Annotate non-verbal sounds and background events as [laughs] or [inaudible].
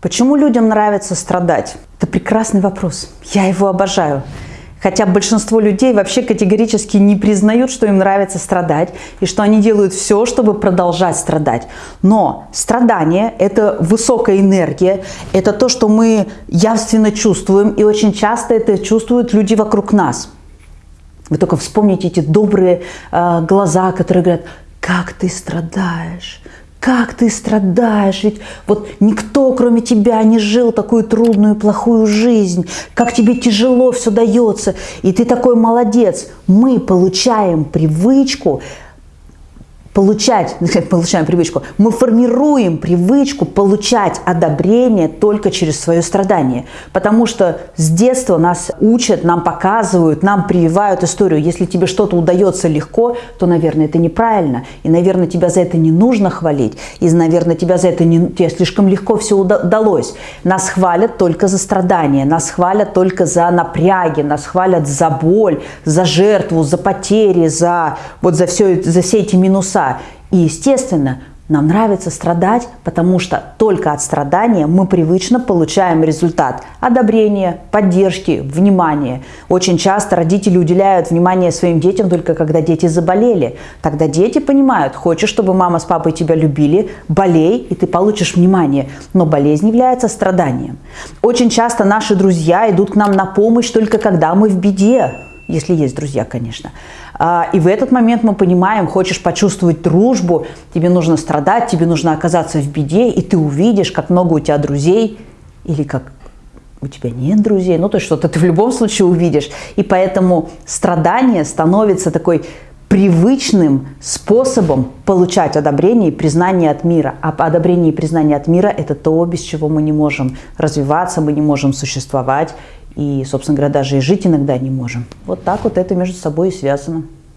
Почему людям нравится страдать? Это прекрасный вопрос. Я его обожаю. Хотя большинство людей вообще категорически не признают, что им нравится страдать, и что они делают все, чтобы продолжать страдать. Но страдание – это высокая энергия, это то, что мы явственно чувствуем, и очень часто это чувствуют люди вокруг нас. Вы только вспомните эти добрые э, глаза, которые говорят, как ты страдаешь, как ты страдаешь, ведь вот никто, кроме тебя, не жил такую трудную, плохую жизнь, как тебе тяжело все дается, и ты такой молодец. Мы получаем привычку получать, [laughs] получаем привычку, мы формируем привычку получать одобрение только через свое страдание. Потому что с детства нас учат, нам показывают, нам прививают историю. Если тебе что-то удается легко, то, наверное, это неправильно. И, наверное, тебя за это не нужно хвалить. И, наверное, тебя за это не, тебе слишком легко все удалось. Нас хвалят только за страдания, нас хвалят только за напряги, нас хвалят за боль, за жертву, за потери, за, вот за, все, за все эти минуса И, естественно, нам нравится страдать, потому что только от страдания мы привычно получаем результат одобрения, поддержки, внимания. Очень часто родители уделяют внимание своим детям только когда дети заболели. Тогда дети понимают, хочешь, чтобы мама с папой тебя любили, болей, и ты получишь внимание. Но болезнь является страданием. Очень часто наши друзья идут к нам на помощь только когда мы в беде, если есть друзья, конечно. А, и в этот момент мы понимаем, хочешь почувствовать дружбу, тебе нужно страдать, тебе нужно оказаться в беде, и ты увидишь, как много у тебя друзей, или как у тебя нет друзей, ну то есть что-то ты в любом случае увидишь. И поэтому страдание становится такой привычным способом получать одобрение и признание от мира. А одобрение и признание от мира – это то, без чего мы не можем развиваться, мы не можем существовать и, собственно говоря, даже и жить иногда не можем. Вот так вот это между собой и связано.